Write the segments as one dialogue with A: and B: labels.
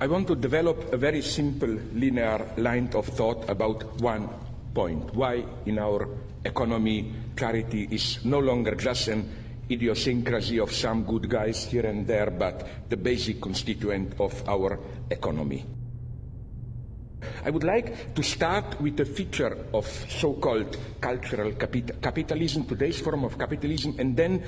A: I want to develop a very simple linear line of thought about one point. Why in our economy charity is no longer just an idiosyncrasy of some good guys here and there, but the basic constituent of our economy. I would like to start with a feature of so-called cultural capital capitalism, today's form of capitalism, and then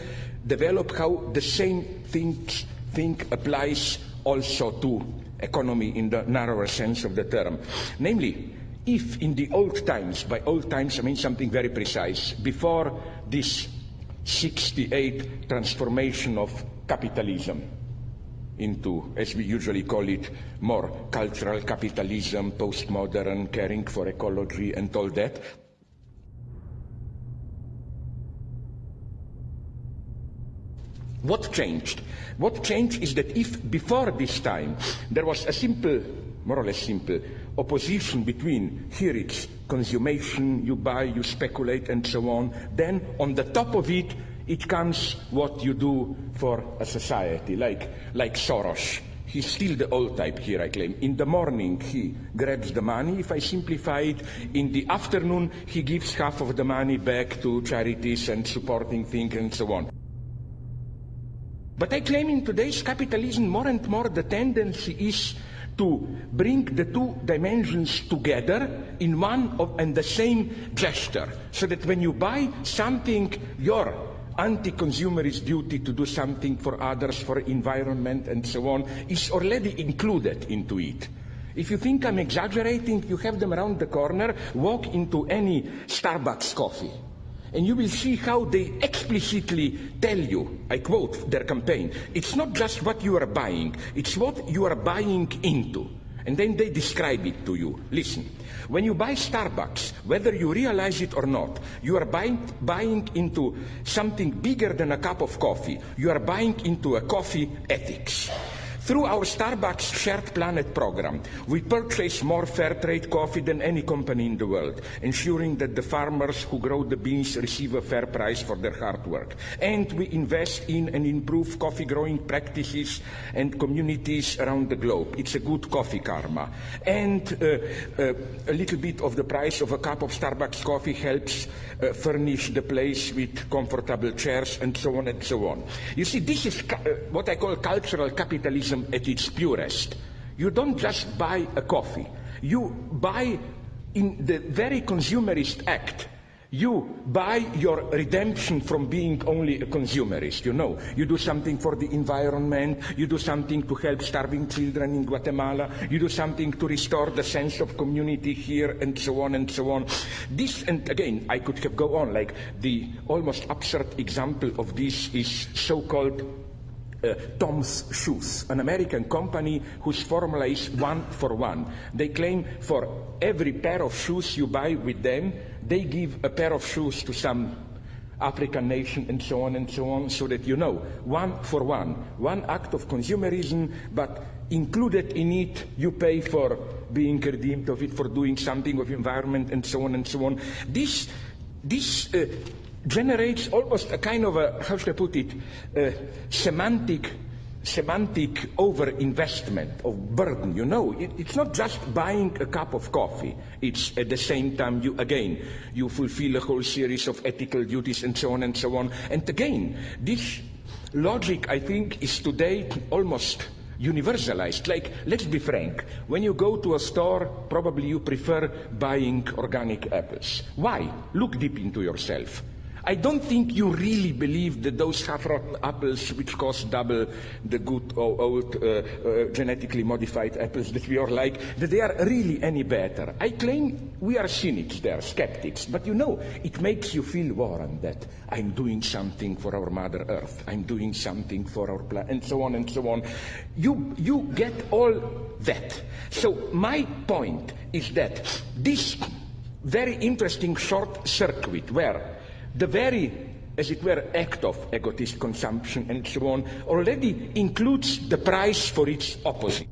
A: develop how the same thing applies also to economy in the narrower sense of the term. Namely, if in the old times, by old times I mean something very precise, before this 68 transformation of capitalism into, as we usually call it, more cultural capitalism, postmodern, caring for ecology and all that, What changed? What changed is that if before this time there was a simple, more or less simple, opposition between here it's consummation, you buy, you speculate, and so on, then on the top of it, it comes what you do for a society, like, like Soros. He's still the old type here, I claim. In the morning, he grabs the money, if I simplify it. In the afternoon, he gives half of the money back to charities and supporting things and so on. But I claim in today's capitalism, more and more the tendency is to bring the two dimensions together in one of, and the same gesture, so that when you buy something, your anti-consumerist duty to do something for others, for environment and so on, is already included into it. If you think I'm exaggerating, you have them around the corner, walk into any Starbucks coffee and you will see how they explicitly tell you, I quote their campaign, it's not just what you are buying, it's what you are buying into. And then they describe it to you. Listen, when you buy Starbucks, whether you realize it or not, you are buying, buying into something bigger than a cup of coffee. You are buying into a coffee ethics. Through our Starbucks Shared Planet program, we purchase more fair trade coffee than any company in the world, ensuring that the farmers who grow the beans receive a fair price for their hard work. And we invest in and improve coffee growing practices and communities around the globe. It's a good coffee karma. And uh, uh, a little bit of the price of a cup of Starbucks coffee helps uh, furnish the place with comfortable chairs and so on and so on. You see, this is uh, what I call cultural capitalism capitalism at its purest. You don't just buy a coffee. You buy in the very consumerist act. You buy your redemption from being only a consumerist, you know. You do something for the environment, you do something to help starving children in Guatemala, you do something to restore the sense of community here, and so on and so on. This, and again, I could have go on, like the almost absurd example of this is so-called uh, Tom's Shoes, an American company whose formula is one for one. They claim for every pair of shoes you buy with them, they give a pair of shoes to some African nation and so on and so on, so that you know, one for one, one act of consumerism, but included in it, you pay for being redeemed of it, for doing something with environment and so on and so on. This, this uh, generates almost a kind of a, how should I put it, semantic semantic over-investment of burden. You know, it, it's not just buying a cup of coffee. It's at the same time you, again, you fulfill a whole series of ethical duties and so on and so on. And again, this logic, I think, is today almost universalized. Like, let's be frank, when you go to a store, probably you prefer buying organic apples. Why? Look deep into yourself. I don't think you really believe that those half-rotten apples, which cost double the good old uh, uh, genetically modified apples that we all like, that they are really any better. I claim we are cynics there, skeptics, but you know, it makes you feel warm that I'm doing something for our Mother Earth, I'm doing something for our planet, and so on and so on. You, you get all that. So my point is that this very interesting short circuit where the very, as it were, act of egotist consumption and so on already includes the price for its opposite.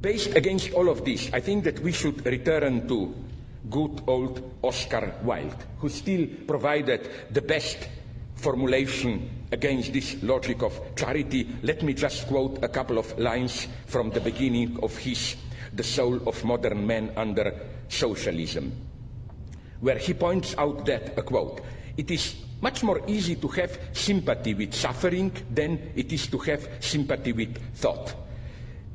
A: Based against all of this, I think that we should return to good old Oscar Wilde, who still provided the best formulation against this logic of charity, let me just quote a couple of lines from the beginning of his The Soul of Modern Man Under Socialism, where he points out that, a quote, it is much more easy to have sympathy with suffering than it is to have sympathy with thought.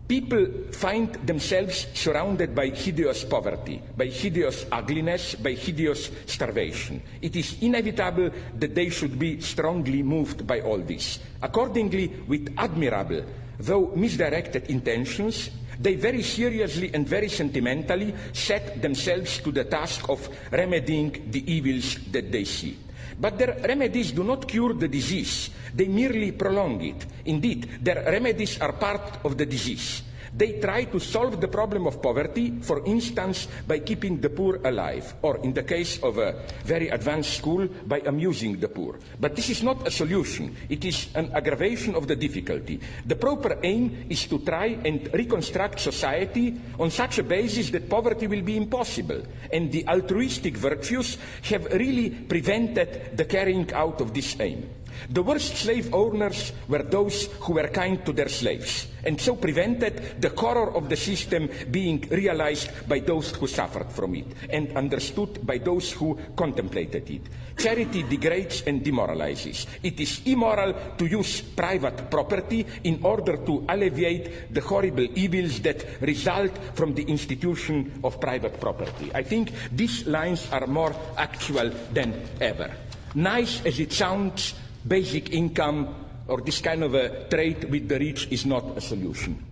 A: People find themselves surrounded by hideous poverty, by hideous ugliness, by hideous starvation. It is inevitable that they should be strongly moved by all this. Accordingly, with admirable, though misdirected intentions, they very seriously and very sentimentally set themselves to the task of remedying the evils that they see. But their remedies do not cure the disease, they merely prolong it. Indeed, their remedies are part of the disease. They try to solve the problem of poverty, for instance, by keeping the poor alive, or in the case of a very advanced school, by amusing the poor. But this is not a solution. It is an aggravation of the difficulty. The proper aim is to try and reconstruct society on such a basis that poverty will be impossible. And the altruistic virtues have really prevented the carrying out of this aim. The worst slave owners were those who were kind to their slaves, and so prevented the horror of the system being realized by those who suffered from it, and understood by those who contemplated it. Charity degrades and demoralizes. It is immoral to use private property in order to alleviate the horrible evils that result from the institution of private property. I think these lines are more actual than ever. Nice as it sounds, basic income or this kind of a trade with the rich is not a solution.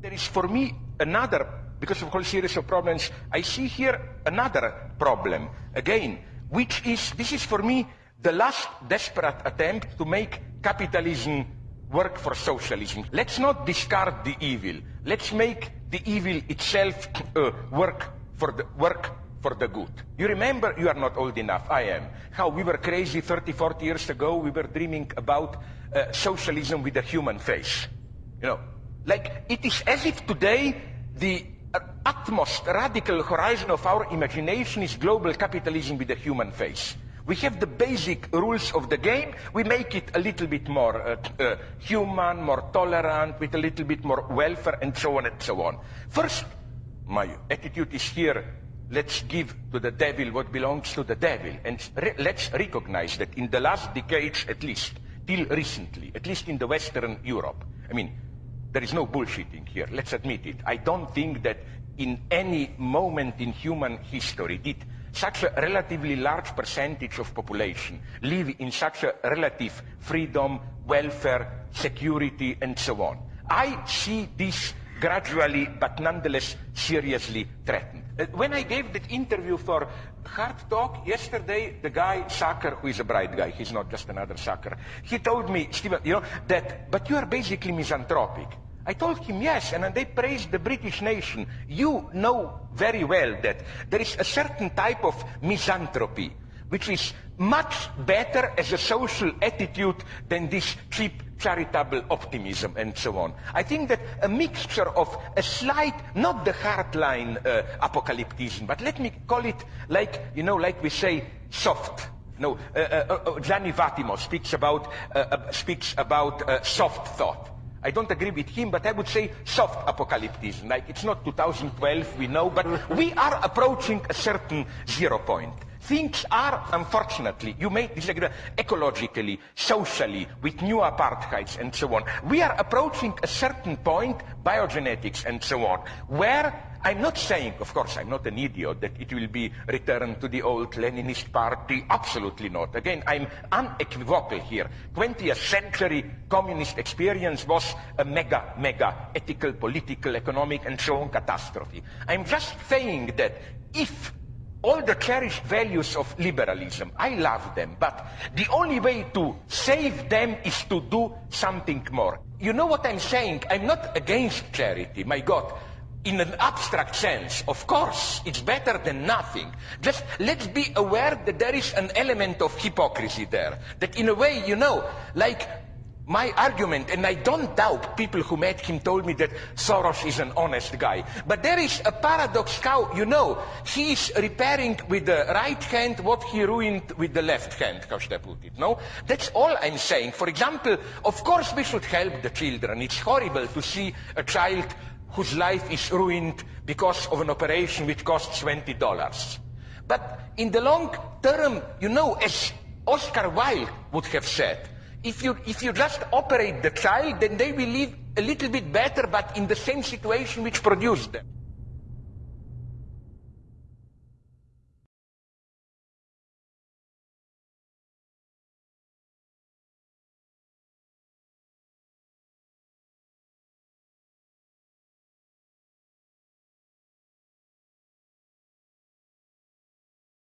A: There is for me another, because of a whole series of problems, I see here another problem, again, which is, this is for me the last desperate attempt to make capitalism work for socialism. Let's not discard the evil. Let's make the evil itself uh, work for the work for the good. You remember, you are not old enough, I am, how we were crazy 30, 40 years ago, we were dreaming about uh, socialism with a human face. You know, like it is as if today the utmost radical horizon of our imagination is global capitalism with a human face. We have the basic rules of the game. We make it a little bit more uh, uh, human, more tolerant, with a little bit more welfare, and so on and so on. First, my attitude is here let's give to the devil what belongs to the devil. And re let's recognize that in the last decades, at least, till recently, at least in the Western Europe, I mean, there is no bullshitting here, let's admit it. I don't think that in any moment in human history did such a relatively large percentage of population live in such a relative freedom, welfare, security, and so on. I see this gradually, but nonetheless seriously threatened. Uh, when I gave that interview for Hard Talk yesterday, the guy, Sackur, who is a bright guy, he's not just another sucker, he told me, Stephen, you know, that, but you are basically misanthropic. I told him yes, and they praised the British nation. You know very well that there is a certain type of misanthropy which is much better as a social attitude than this cheap charitable optimism and so on. I think that a mixture of a slight, not the hardline uh, apocalypticism, but let me call it like, you know, like we say, soft. No, uh, uh, uh Gianni Vattimo speaks about, uh, uh, speaks about soft thought. I don't agree with him, but I would say soft apocalypticism. Like, it's not 2012, we know, but we are approaching a certain zero point. Things are, unfortunately, you may disagree, ecologically, socially, with new apartheids and so on. We are approaching a certain point, biogenetics and so on, where I'm not saying, of course, I'm not an idiot, that it will be returned to the old Leninist party. Absolutely not. Again, I'm unequivocal here. 20th century communist experience was a mega, mega ethical, political, economic, and so on catastrophe. I'm just saying that if all the cherished values of liberalism. I love them, but the only way to save them is to do something more. You know what I'm saying? I'm not against charity, my God. In an abstract sense, of course, it's better than nothing. Just let's be aware that there is an element of hypocrisy there. That in a way, you know, like my argument, and I don't doubt people who met him told me that Soros is an honest guy. But there is a paradox how, you know, he is repairing with the right hand what he ruined with the left hand, how should I put it, no? That's all I'm saying. For example, of course we should help the children. It's horrible to see a child whose life is ruined because of an operation which costs $20. But in the long term, you know, as Oscar Wilde would have said, if you, if you just operate the child, then they will live a little bit better, but in the same situation which produced them.